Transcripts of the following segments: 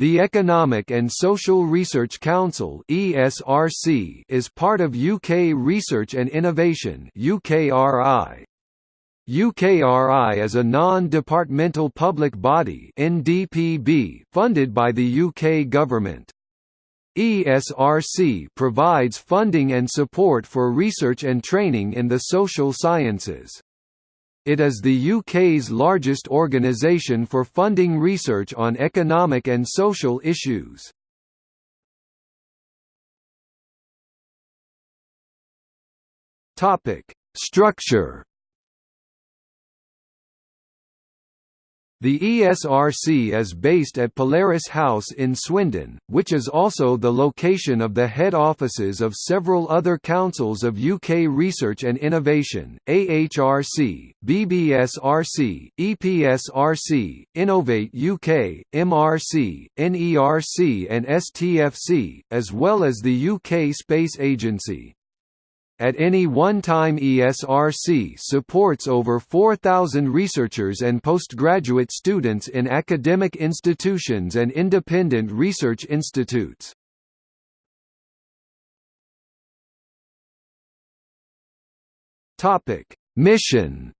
The Economic and Social Research Council (ESRC) is part of UK Research and Innovation (UKRI). UKRI is a non-departmental public body (NDPB) funded by the UK government. ESRC provides funding and support for research and training in the social sciences. It is the UK's largest organisation for funding research on economic and social issues. Structure The ESRC is based at Polaris House in Swindon, which is also the location of the head offices of several other councils of UK research and innovation, AHRC, BBSRC, EPSRC, Innovate UK, MRC, NERC and STFC, as well as the UK Space Agency. At any one time ESRC supports over 4,000 researchers and postgraduate students in academic institutions and independent research institutes. Mission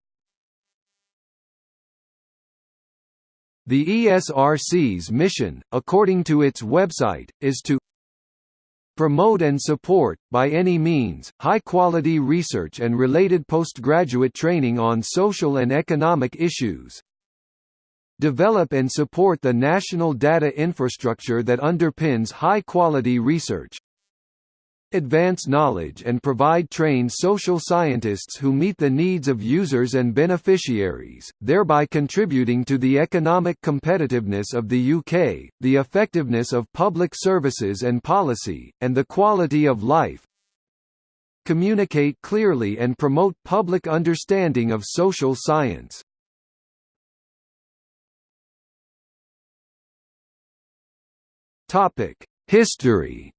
The ESRC's mission, according to its website, is to Promote and support, by any means, high-quality research and related postgraduate training on social and economic issues. Develop and support the national data infrastructure that underpins high-quality research advance knowledge and provide trained social scientists who meet the needs of users and beneficiaries, thereby contributing to the economic competitiveness of the UK, the effectiveness of public services and policy, and the quality of life. Communicate clearly and promote public understanding of social science. History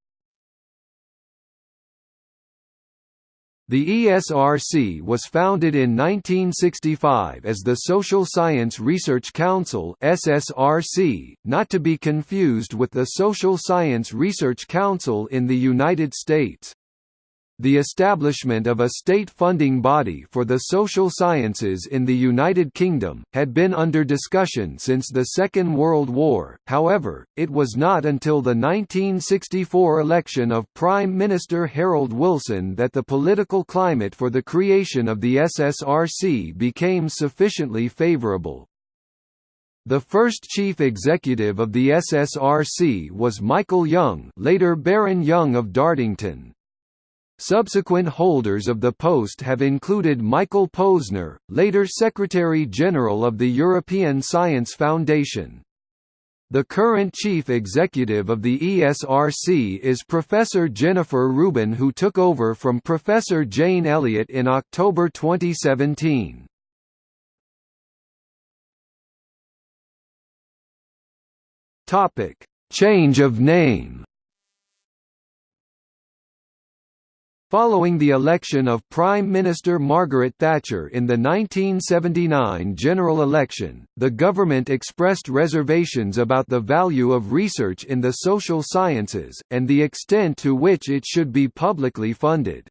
The ESRC was founded in 1965 as the Social Science Research Council SSRC, not to be confused with the Social Science Research Council in the United States. The establishment of a state funding body for the social sciences in the United Kingdom, had been under discussion since the Second World War, however, it was not until the 1964 election of Prime Minister Harold Wilson that the political climate for the creation of the SSRC became sufficiently favourable. The first chief executive of the SSRC was Michael Young later Baron Young of Dartington. Subsequent holders of the post have included Michael Posner, later Secretary-General of the European Science Foundation. The current chief executive of the ESRC is Professor Jennifer Rubin who took over from Professor Jane Elliott in October 2017. Change of name Following the election of Prime Minister Margaret Thatcher in the 1979 general election, the government expressed reservations about the value of research in the social sciences, and the extent to which it should be publicly funded.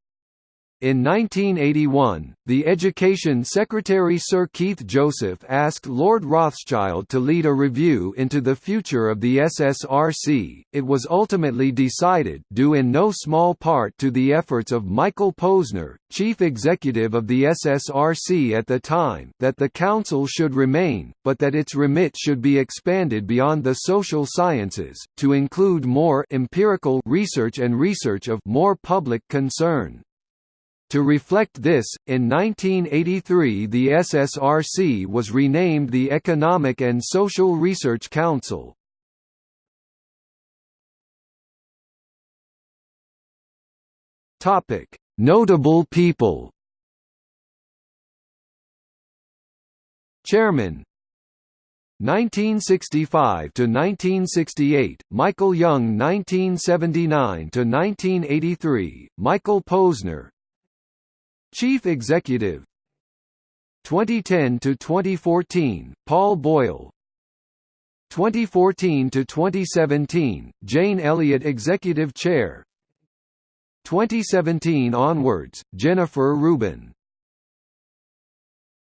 In 1981, the Education Secretary Sir Keith Joseph asked Lord Rothschild to lead a review into the future of the SSRC. It was ultimately decided, due in no small part to the efforts of Michael Posner, chief executive of the SSRC at the time, that the council should remain, but that its remit should be expanded beyond the social sciences to include more empirical research and research of more public concern. To reflect this, in 1983 the SSRC was renamed the Economic and Social Research Council. Notable people Chairman 1965 to 1968 Michael Young 1979 to 1983 Michael Posner Chief Executive 2010 to 2014 Paul Boyle 2014 to 2017, Jane Elliott Executive Chair. 2017 onwards, Jennifer Rubin.